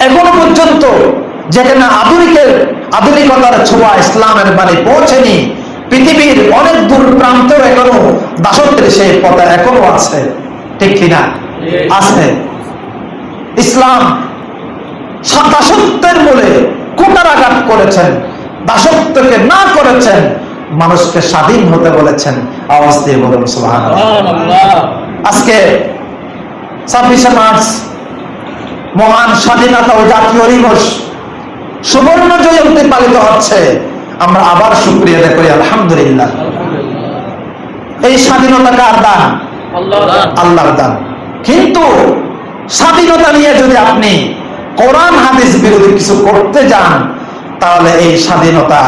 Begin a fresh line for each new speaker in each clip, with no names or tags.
এখনও পর্যন্ত যেখানে আধুনিকের আধুনিকতার ছোঁয়া ইসলামের মানে পৌঁছেনি পৃথিবীর অনেক দূর প্রান্তেও এখনও দাসত্বের সেই পথে এখনও আছে। ঠিক কিনা? আছে। ইসলাম সা- দাসত্বের মূলে কুটারাঘাত করেছেন দাসত্বকে না করেছেন মানুষকে স্বাধীন হতে বলেছেন। আওয়াজ দিয়ে বলুন আজকে ছাব্বিশে মার্চ মহান স্বাধীনতা ও জাতীয় দিবস সুবর্ণ জয়ন্তী পালিত হচ্ছে। আমরা আবার সুক্রিয়া করি আলহামদুলিল্লাহ। এই স্বাধীনতা কার দান? আল্লাহর দান। কিন্তু স্বাধীনতা নিয়ে যদি আপনি কোরআন হাদিস বিরোধী কিছু করতে যান তাহলে এই স্বাধীনতা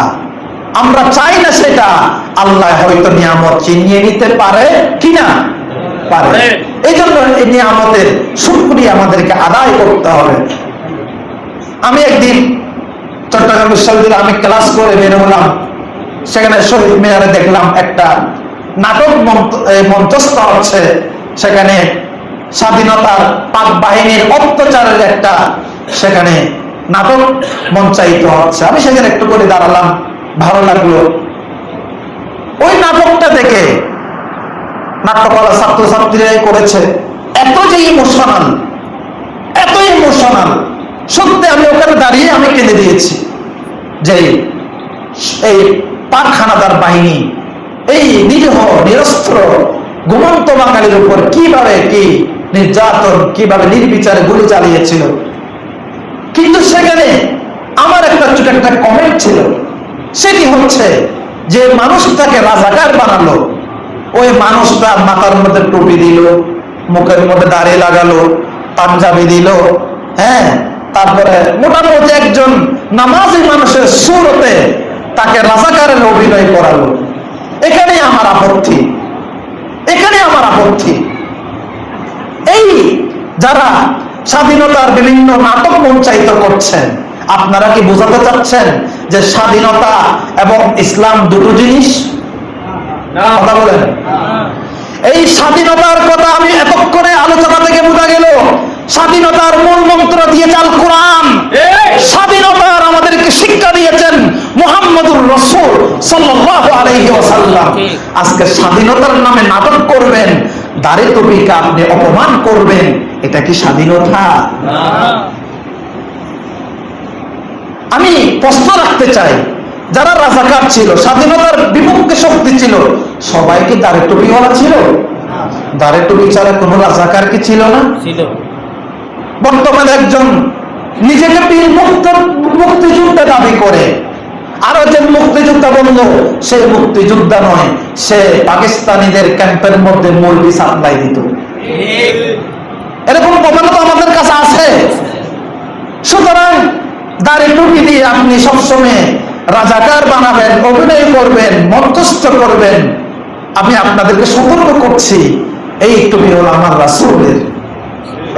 আমরা চাই না সেটা আল্লাহ হয়তো নিয়ামত চিনিয়ে নিতে পারে কিনা। পারে। এই জন্য এই নিয়ামতের আমাদেরকে আদায় করতে হবে। আমি একদিন চট্টগ্রাম বিশ্ববিদ্যালয়ে আমি ক্লাস করে বের হলাম। সেখানে শহীদ মিনারে দেখলাম একটা নাটক মঞ্চস্থ হচ্ছে। সেখানে স্বাধীনতার পাক বাহিনীর অত্যাচারের একটা সেখানে নাটক মঞ্চায়িত হচ্ছে। আমি সেখানে একটু করে দাঁড়ালাম ভালো লাগল। ওই নাটকটা দেখে নাট্যকলা ছাত্রছাত্রীরাই করেছে। এত যে ইমোশনাল এত ইমোশনাল সত্যি আমি ওখানে দাঁড়িয়ে আমি কেঁদে দিয়েছি যে এই পাকখানাদার বাহিনী, এই নিরীহ, নিরস্ত্র, ঘুমন্ত বাঙালির উপর কীভাবে কি নির্যাতন, কীভাবে নির্বিচারে গুলি চালিয়েছিল। কিন্তু সেখানে আমার একটা ছোট একটা কমেন্ট ছিল। সেটি হচ্ছে যে মানুষটাকে রাজাকার বানালো। ওই মানুষটা মাথার মধ্যে টুপি দিল, মুখের মধ্যে দাড়ি লাগালো, পাঞ্জাবি দিল হ্যাঁ তারপরে মোটামুটি একজন নামাজি মানুষের সুরতে তাকে রাজাকারের অভিনয় করালো। এখানেই আমার আপত্তি। এখানে আমার আপত্তি। এই যারা স্বাধীনতার বিভিন্ন নাটক মঞ্চায়িত করছেন, আপনারা কি বোঝাতে চাচ্ছেন যে স্বাধীনতা এবং ইসলাম দুটো জিনিস? কথা বলেন। এই স্বাধীনতার কথা আমি এতক্ষণে আলোচনা থেকে বোঝা গেল। স্বাধীনতার মূল মন্ত্র দিয়েছে আল কোরআন। স্বাধীনতার আমাদেরকে শিক্ষা দিয়েছেন মুহাম্মদুর রসুল ওয়াসাল্লাম।
ঠিক।
আজকে স্বাধীনতার নামে নাটক করবেন। দাড়ি টুপিকে আপনি অপমান করবেন। এটা কি স্বাধীনতা? আমি প্রশ্ন রাখতে চাই যারা রাজাকার ছিল স্বাধীনতার বিপক্ষে শক্তি ছিল সবাই কি দাড়ি টুপিওয়ালা ছিল? দাড়ি টুপি ছাড়া কোনো রাজাকার কি ছিল না?
ছিল।
বর্তমানে একজন নিজেকে বীর মুক্ত মুক্তিযোদ্ধা দাবি করে। আরও যে মুক্তিযোদ্ধা বলল সে মুক্তিযোদ্ধা নয় সে পাকিস্তানিদের ক্যাম্পের মধ্যে মুরগি সাপ্লাই দিত। এরকম প্রমাণ তো আমাদের কাছে আছে। সুতরাং দাড়ি টুপি দিয়ে আপনি সবসময় রাজাকার বানাবেন, অভিনয় করবেন, মধ্যস্থ করবেন। আমি আপনাদেরকে সতর্ক করছি, এই টুপি হলো আমার রাসূলের।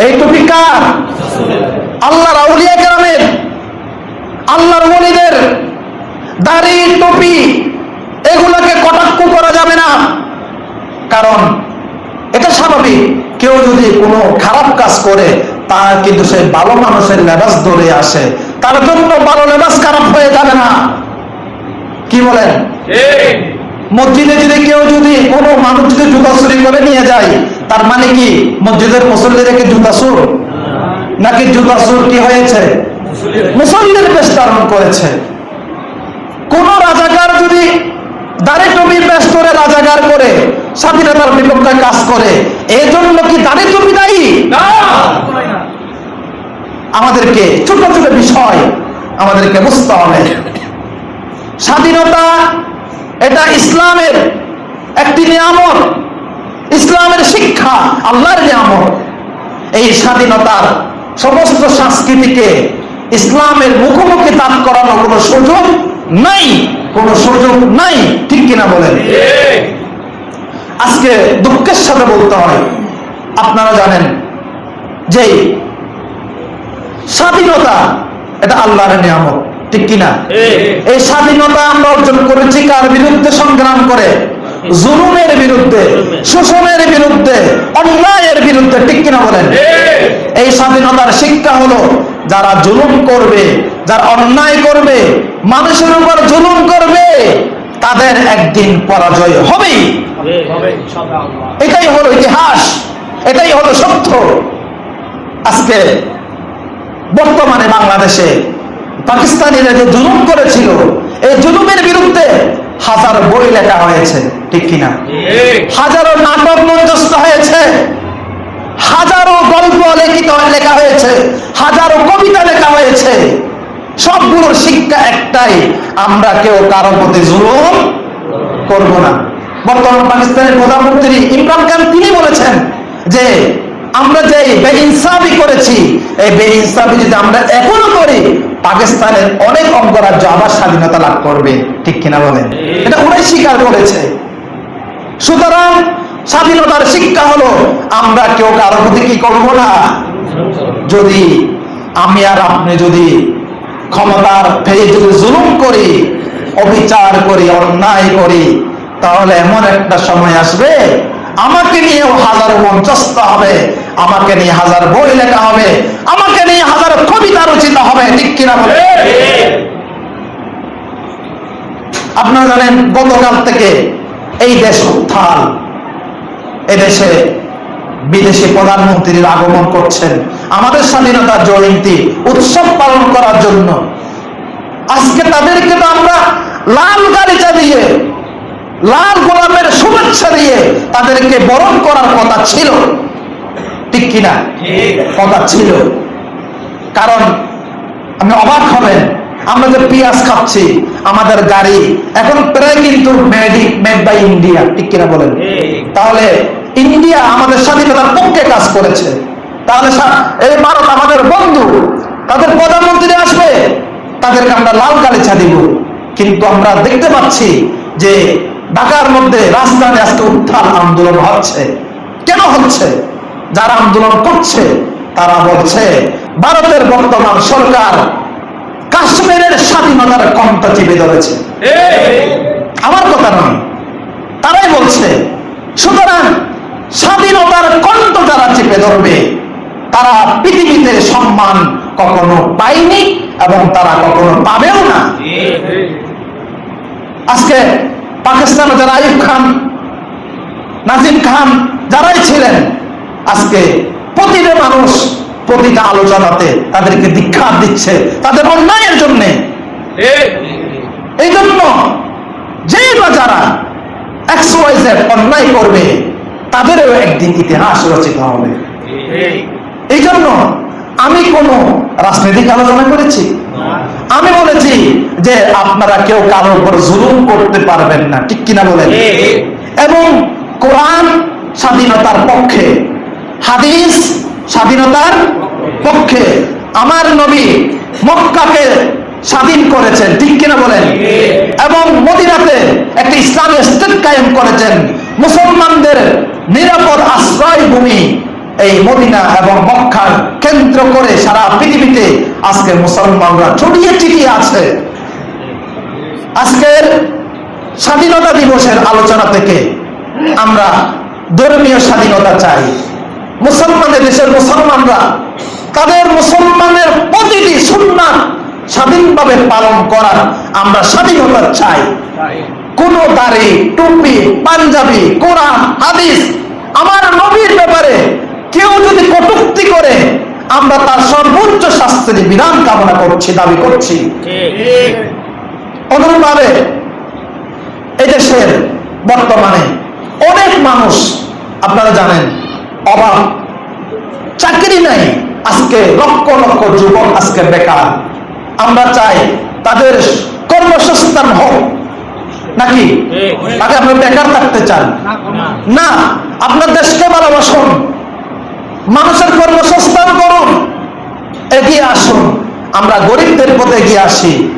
এই টুপি কার? আল্লাহর আউলিয়া কেরামের, আল্লাহর ওলিদের। দাড়ি, টুপি, এগুলাকে কটাক্ষ করা যাবে না। কারণ এটা স্বাভাবিক, কেউ যদি কোনো খারাপ কাজ করে তা কিন্তু সে ভালো মানুষের লেবাস ধরে আসে। তার জন্য ভালো লেবাস খারাপ হয়ে যাবে না। কি বলেন? মসজিদে যদি কেউ যদি কোনো মানুষ যদি জুতা চুরি করে নিয়ে যায় তার মানে কি? মসজিদের মুসল্লি রেখে জুতা চুর? নাকি জুতা চুর কি হয়েছে? মুসল্লির বেশ ধারণ করেছে। কোন রাজাকার যদি দাড়ি টুপি বেশ করে রাজাকার করে স্বাধীনতার বিপক্ষে কাজ করে এই জন্য কি দাড়ি টুপি দায়ী? আমাদেরকে ছোট ছোট বিষয় আমাদেরকে বুঝতে হবে। স্বাধীনতা, এটা ইসলামের একটি নিয়ামত। ইসলামের শিক্ষা, আল্লাহর নিয়ামত। এই স্বাধীনতার সমস্ত সংস্কৃতিকে ইসলামের মুখোমুখি দান করানোর কোনো সুযোগ নাই, কোনো সুযোগ নাই। ঠিক কিনা বলেন? আজকে দুঃখের সাথে বলতে হয়। আপনারা জানেন যে স্বাধীনতা এটা আল্লাহর নিয়ামত ঠিক কিনা? এই স্বাধীনতা আমরা অর্জন করেছি কার বিরুদ্ধে? সংগ্রাম করে। জুলুমের বিরুদ্ধে শোষণের বিরুদ্ধে অন্যায়ের বিরুদ্ধে ঠিক কিনা বলেন? এই স্বাধীনতার শিক্ষা হলো যারা জুলুম করবে যারা অন্যায় করবে মানুষের উপর জুলুম করবে তাদের একদিন পরাজয় হবেই। এটাই হলো ইতিহাস এটাই হলো সত্য। আজকে বর্তমানে বাংলাদেশে পাকিস্তানিরা যে জুলুম করেছিল, এই জুলুমের বিরুদ্ধে হাজার বই লেখা হয়েছে, ঠিক কিনা? হাজারো নাটক মঞ্চস্থ হয়েছে, হাজারো গল্প লিখিত লেখা হয়েছে, হাজারো কবিতা লেখা হয়েছে। সবগুলোর শিক্ষা একটাই, আমরা কেউ কারও প্রতি জুলুম করব না। বর্তমান পাকিস্তানের প্রধানমন্ত্রী ইমরান খান, তিনি বলেছেন যে আমরা যে বেইনসাফি করেছি, এই বেইনসাফি যদি আমরা এখনও করি, পাকিস্তানের অনেক অঙ্গরাজ্য আবার স্বাধীনতা লাভ করবে। ঠিক কিনা বলেন? এটা ওরাই স্বীকার করেছে। সুতরাং স্বাধীনতার শিক্ষা হলো, আমরা কেউ কারও প্রতি কি করব না? যদি আমি আর আপনি যদি ক্ষমতার ফেয়ে যদি জুলুম করি, অবিচার করি, অন্যায় করি, তাহলে এমন একটা সময় আসবে, আমাকে নিয়েও হাজার মঞ্চস্থ হবে। আমাকে নিয়ে হাজার বই লেখা হবে, আমাকে নিয়ে হাজার কবিতা রচিত হবে, ঠিক কিনা বলে? আপনারা জানেন, গতকাল থেকে এই দেশ উত্থান। এদেশে বিদেশি প্রধানমন্ত্রীর আগমন করছেন। আমাদের স্বাধীনতা জয়ন্তী উৎসব পালন করার জন্য। আজকে তাদেরকে তো আমরা লাল গালিচা দিয়ে, লাল গোলাপের শুভেচ্ছা দিয়ে তাদেরকে বরণ করার কথা ছিল। ঠিক কিনা? কথা ছিল। কারণ আপনি অবাক হবেন, আমরা যে পেঁয়াজ খাচ্ছি, আমাদের গাড়ি এখন প্রায় কিন্তু ইন্ডিয়া ঠিক কিনা বলেন? তাহলে ইন্ডিয়া আমাদের স্বাধীনতার পক্ষে কাজ করেছে। তাহলে এই ভারত আমাদের বন্ধু, তাদের প্রধানমন্ত্রী আসবে, তাদেরকে আমরা লাল গালিচা দিব। কিন্তু আমরা দেখতে পাচ্ছি যে ঢাকার মধ্যে রাজধানী আজকে উত্থান আন্দোলন হচ্ছে। কেন হচ্ছে? যারা আন্দোলন করছে, তারা বলছে, ভারতের বর্তমান সরকার কাশ্মীরের স্বাধীনতার কণ্ঠ চেপে ধরেছে। আমার কথা নয়। তারাই বলছে, সুতরাং স্বাধীনতার কণ্ঠ যারা চেপে ধরবে, তারা পৃথিবীতে সম্মান কখনো পায়নি এবং তারা কখনো পাবেও না। আজকে পাকিস্তানে যারা আইব খান, নাজিম খান, যারাই ছিলেন আজকে প্রতিটা মানুষ প্রতিটা আলোচনাতে তাদেরকে দীক্ষা দিচ্ছে তাদের অন্যায়ের জন্যে। এই জন্য যেই বা যারা অন্যায় করবে তাদেরও একদিন ইতিহাস রচিত হবে। এই জন্য আমি কোন রাজনৈতিক আলোচনা করেছি? আমি বলেছি যে আপনারা কেউ কারোর উপর জুলুম করতে পারবেন না ঠিক কিনা বলেন? এবং কোরআন স্বাধীনতার পক্ষে হাদিস স্বাধীনতার পক্ষে। আমার নবী মক্কাকে স্বাধীন করেছেন, ঠিক কিনা বলেন? এবং মদিনাতে একটি ইসলামী স্টেট কায়েম করেছেন। মুসলমানদের নিরাপদ আশ্রয় ভূমি এই মদিনা এবং মক্কার কেন্দ্র করে সারা পৃথিবীতে আজকে মুসলমানরা ছড়িয়ে ছিটিয়ে আছে। আজকের স্বাধীনতা দিবসের আলোচনা থেকে আমরা ধর্মীয় স্বাধীনতা চাই। মুসলমানের দেশের মুসলমানরা, তাদের মুসলমানের প্রতিটি সুন্নাত স্বাধীনভাবে পালন করার আমরা স্বাধীনতা চাই। কোন দাড়ি, টুপি, পাঞ্জাবি, কোরআন, হাদিস আমার নবীর ব্যাপারে কেউ যদি কটুক্তি করে, আমরা তার সর্বোচ্চ শাস্তির বিধান কামনা করছি, দাবি করছি। অনুরূপভাবে এদেশের বর্তমানে অনেক মানুষ, আপনারা জানেন অভাব। চাকরি নাই, আজকে লক্ষ লক্ষ যুবক আজকে বেকার। আমরা চাই তাদের কর্মসংস্থান হোক। নাকি? তাকে আপনি বেকার থাকতে চান। না, আপনার দেশকে ভালোবাসুন। মানুষের কর্মসংস্থান করুন। এগিয়ে আসুন। আমরা গরিবদের পথে এগিয়ে আসি।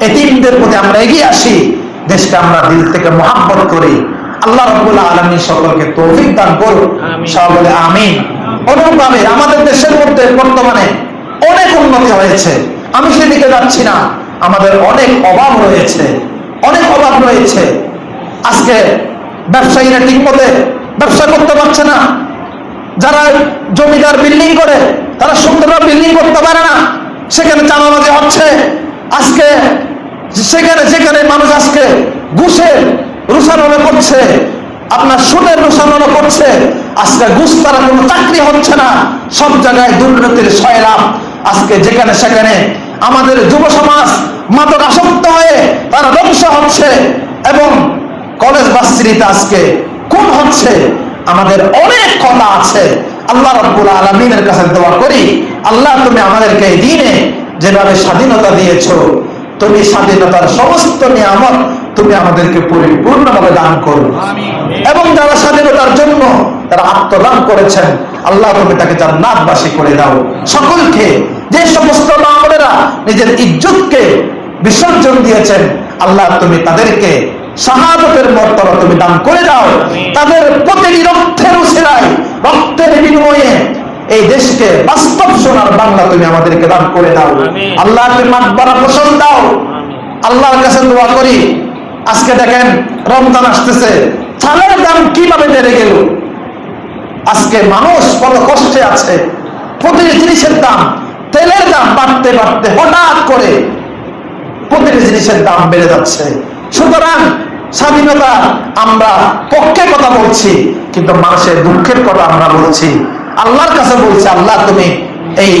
এতিমদের প্রতি আমরা এগিয়ে আসি। দেশকে আমরা দিল থেকে মহাব্বত করি। আল্লাহ আলমী সকলকে তৌফিক দান করুন। সকলে আমিন। অনুভাবে আমাদের দেশের মধ্যে বর্তমানে অনেক উন্নতি হয়েছে। আমি সেদিকে যাচ্ছি না। আমাদের অনেক অভাব রয়েছে। অনেক অভাব রয়েছে। আজকে ব্যবসায়ীরা ঠিক মতে ব্যবসা করতে পারছে না। যারা জমিদার বিল্ডিং করে তারা সুন্দর বিল্ডিং করতে পারে না। সেখানে চাঁদাবাজি হচ্ছে। আজকে সেখানে যেখানে মানুষ আজকে ঘুষের রুসানো করছে, আপনার সুদের রুসানো করছে, আজকে ঘুষ তারা কোনো চাকরি হচ্ছে না, সব জায়গায় দুর্নীতির সয়লাভ আজকে যেখানে সেখানে আমাদের যুব সমাজ মাদক আসক্ত হয়ে তারা ধ্বংস হচ্ছে এবং কলেজ বাস্তিতে আজকে খুন হচ্ছে। আমাদের অনেক কথা আছে। আল্লাহ রব্বুল আলমিনের কাছে দোয়া করি, আল্লাহ তুমি আমাদেরকে এই দিনে যেভাবে স্বাধীনতা দিয়েছ, তুমি স্বাধীনতার সমস্ত নিয়ামত তুমি আমাদেরকে পরিপূর্ণভাবে দান করো। এবং যারা স্বাধীনতার জন্য তারা আত্মদান করেছেন আল্লাহ তুমি তাকে জান্নাতবাসী করে দাও। সকলকে যে সমস্ত মামলেরা নিজের ইজ্জতকে বিসর্জন দিয়েছেন আল্লাহ তুমি তাদেরকে শাহাদতের মর্তবা তুমি দান করে দাও। তাদের প্রতিটি রক্তের উসিরায় রক্তের বিনিময়ে এই দেশকে বাস্তব সোনার বাংলা তুমি আমাদেরকে দান করে দাও। আল্লাহ তুমি মাকবারা পোষণ দাও আল্লাহর কাছে দোয়া করি আজকে দেখেন রমজান আসতেছে। চালের দাম কীভাবে বেড়ে গেল? আজকে মানুষ বড় কষ্টে আছে। প্রতিটি জিনিসের দাম, তেলের দাম বাড়তে বাড়তে হঠাৎ করে প্রতিটি জিনিসের দাম বেড়ে যাচ্ছে। সুতরাং স্বাধীনতা আমরা পক্ষে কথা বলছি, কিন্তু মানুষের দুঃখের কথা আমরা বলছি। আল্লাহর কাছে বলছি, আল্লাহ তুমি এই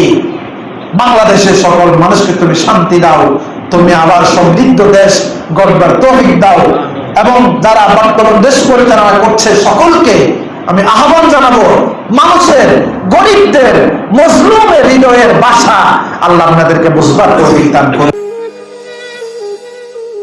বাংলাদেশের সকল মানুষকে তুমি শান্তি দাও। তুমি আবার সমৃদ্ধ দেশ গড়বার তহিক দাও। এবং যারা বর্তমান দেশ পরিচালনা করছে সকলকে আমি আহ্বান জানাব, মানুষের, গরিবদের, মজলুমের হৃদয়ের বাসা আল্লাহ আপনাদেরকে বুঝবার তহিক দান করুন।